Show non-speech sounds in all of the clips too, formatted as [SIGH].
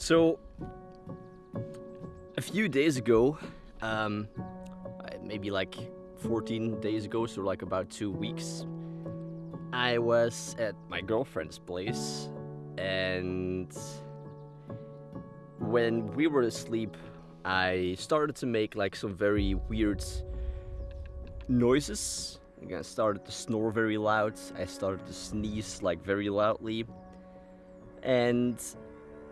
So, a few days ago, um, maybe like 14 days ago, so like about two weeks, I was at my girlfriend's place, and when we were asleep, I started to make like some very weird noises. I started to snore very loud. I started to sneeze like very loudly. And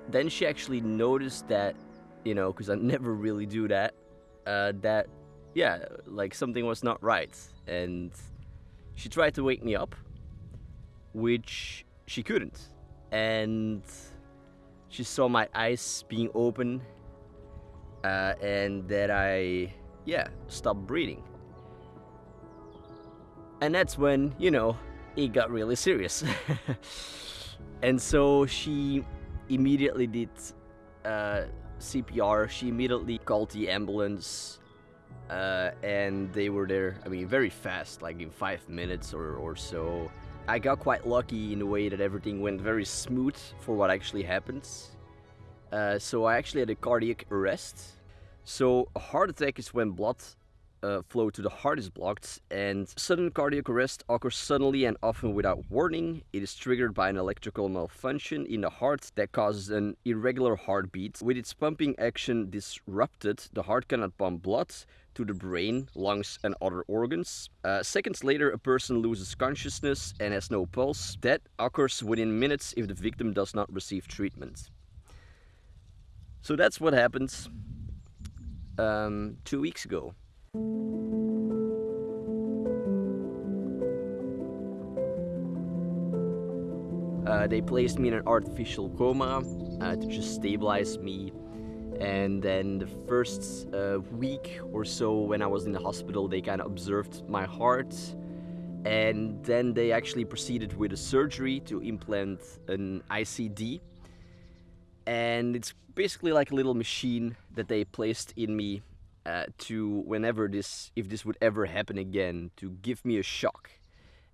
then she actually noticed that, you know, because I [LAUGHS] never really do that, uh, that, yeah, like something was not right. And she tried to wake me up, which she couldn't. And she saw my eyes being open uh, and that I, yeah, stopped breathing. And that's when, you know, it got really serious. [LAUGHS] and so she immediately did uh, CPR. She immediately called the ambulance. Uh, and they were there, I mean, very fast, like in five minutes or, or so. I got quite lucky in the way that everything went very smooth for what actually happens. Uh, so I actually had a cardiac arrest. So a heart attack is when blood uh, flow to the heart is blocked and sudden cardiac arrest occurs suddenly and often without warning. It is triggered by an electrical malfunction in the heart that causes an irregular heartbeat. With its pumping action disrupted, the heart cannot pump blood to the brain, lungs and other organs. Uh, seconds later, a person loses consciousness and has no pulse. That occurs within minutes if the victim does not receive treatment. So that's what happened um, two weeks ago. Uh, they placed me in an artificial coma uh, to just stabilize me. And then the first uh, week or so when I was in the hospital, they kind of observed my heart. And then they actually proceeded with a surgery to implant an ICD. And it's basically like a little machine that they placed in me uh, to whenever this, if this would ever happen again, to give me a shock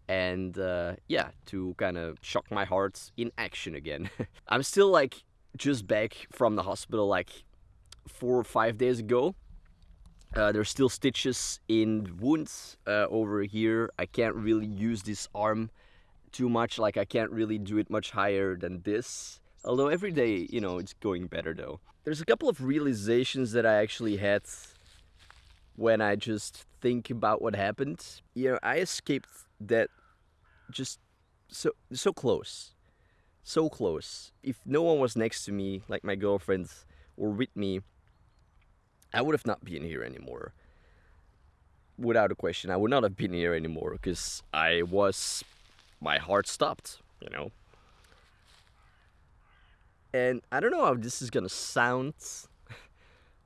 and uh, yeah, to kind of shock my heart in action again. [LAUGHS] I'm still like just back from the hospital like four or five days ago. Uh, there's still stitches in wounds uh, over here. I can't really use this arm too much. Like I can't really do it much higher than this. Although every day, you know, it's going better though. There's a couple of realizations that I actually had when I just think about what happened. You know, I escaped that just so so close. So close. If no one was next to me, like my girlfriend or with me, I would have not been here anymore. Without a question, I would not have been here anymore because I was my heart stopped, you know. And I don't know how this is gonna sound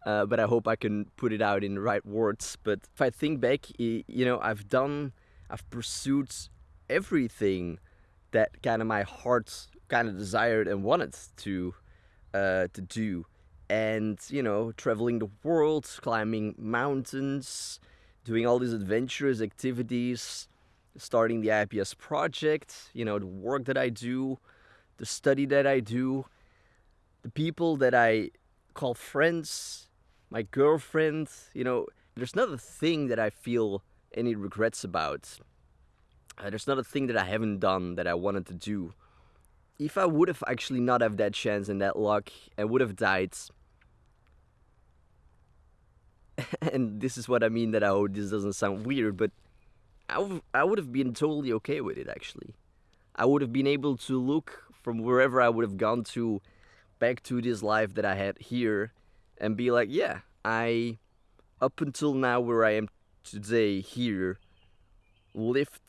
uh, but I hope I can put it out in the right words. But if I think back, you know, I've done, I've pursued everything that kind of my heart kind of desired and wanted to uh, to do, and you know, traveling the world, climbing mountains, doing all these adventurous activities, starting the IPS project, you know, the work that I do, the study that I do, the people that I call friends my girlfriend, you know, there's not a thing that I feel any regrets about. Uh, there's not a thing that I haven't done that I wanted to do. If I would have actually not have that chance and that luck and would have died, [LAUGHS] and this is what I mean that I hope this doesn't sound weird, but I, I would have been totally okay with it actually. I would have been able to look from wherever I would have gone to back to this life that I had here and be like, yeah, I, up until now where I am today here, lived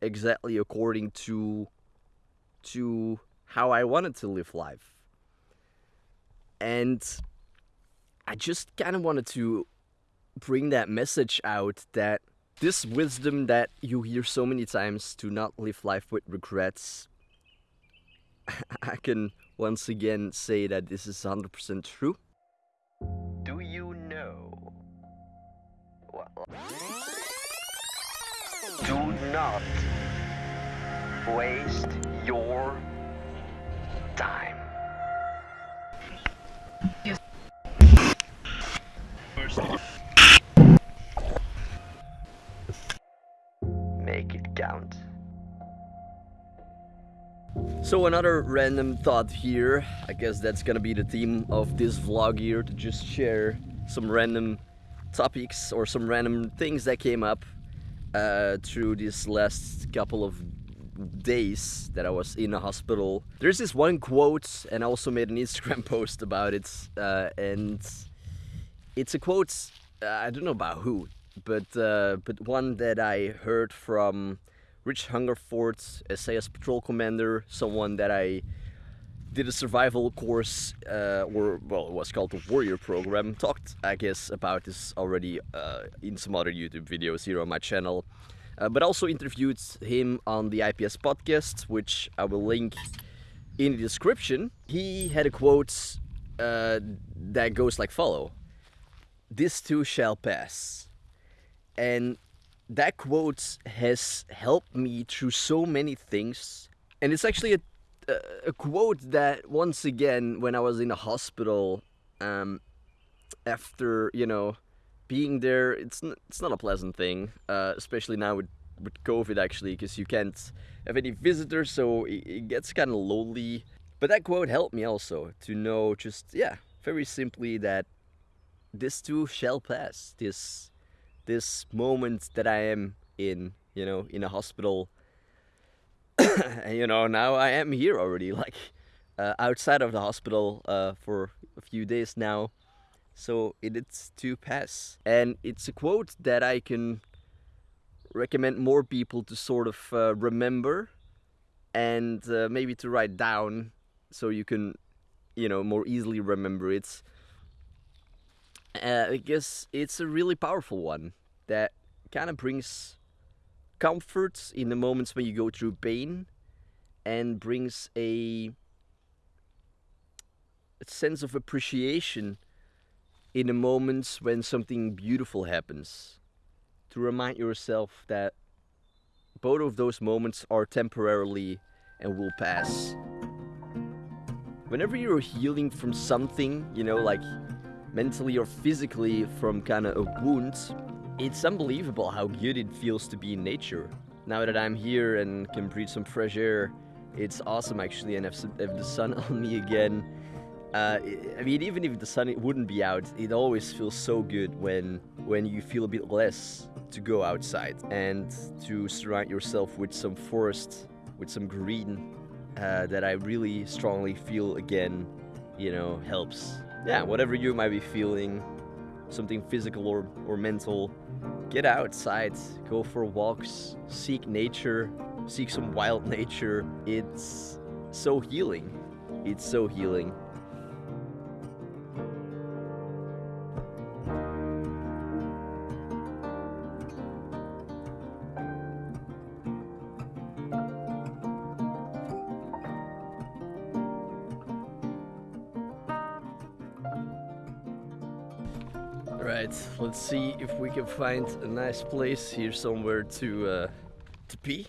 exactly according to, to how I wanted to live life. And I just kind of wanted to bring that message out that this wisdom that you hear so many times to not live life with regrets, [LAUGHS] I can once again say that this is 100% true. Do not waste your time. Make it count. So another random thought here, I guess that's gonna be the theme of this vlog here, to just share some random topics or some random things that came up uh, through this last couple of days that I was in a hospital. There's this one quote, and I also made an [LAUGHS] Instagram post about it, uh, and it's a quote. Uh, I don't know about who, but uh, but one that I heard from Rich Hungerford, SAS patrol commander, someone that I did a survival course, uh, or well, it was called the Warrior Program. Talked, I guess, about this already uh, in some other YouTube videos here on my channel. Uh, but also interviewed him on the IPS podcast, which I will link in the description. He had a quote uh, that goes like follow: "This too shall pass," and that quote has helped me through so many things. And it's actually a a quote that once again, when I was in the hospital, um, after you know being there, it's n- it's not a pleasant thing, uh, especially now with with COVID actually, because you can't have any visitors, so it, it gets kind of lonely. But that quote helped me also to know just yeah, very simply that this too shall pass. This this moment that I am in, you know, in a hospital. [COUGHS] you know, now I am here already, like uh, outside of the hospital uh, for a few days now. So it is to pass. And it's a quote that I can recommend more people to sort of uh, remember and uh, maybe to write down so you can, you know, more easily remember it. Uh, I guess it's a really powerful one that kind of brings comfort in the moments when you go through pain and brings a, a sense of appreciation in the moments when something beautiful happens to remind yourself that both of those moments are temporarily and will pass. Whenever you're healing from something, you know, like mentally or physically from kind of a wound, it's unbelievable how good it feels to be in nature. Now that I'm here and can breathe some fresh air, it's awesome actually, and have, the sun [LAUGHS] on me again. Uh, I mean, even if the sun wouldn't be out, it always feels so good when when you feel a bit less to go outside and to surround yourself with some forest, with some green. Uh, that I really strongly feel again, you know, helps. Yeah, whatever you might be feeling, something physical or, or mental, get outside, go for walks, seek nature, seek some wild [LAUGHS] nature. It's so healing. It's so healing. Right, let's see if we can find a nice place here somewhere to uh, to pee.